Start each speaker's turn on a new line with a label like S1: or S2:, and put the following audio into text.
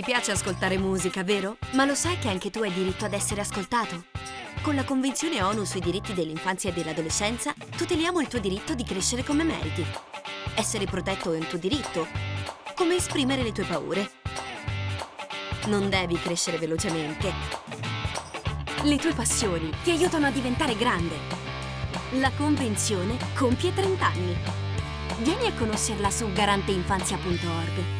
S1: Ti piace ascoltare musica, vero? Ma lo sai che anche tu hai diritto ad essere ascoltato? Con la Convenzione ONU sui diritti dell'infanzia e dell'adolescenza tuteliamo il tuo diritto di crescere come meriti. Essere protetto è un tuo diritto, come esprimere le tue paure. Non devi crescere velocemente. Le tue passioni ti aiutano a diventare grande. La Convenzione compie 30 anni. Vieni a conoscerla su garanteinfanzia.org.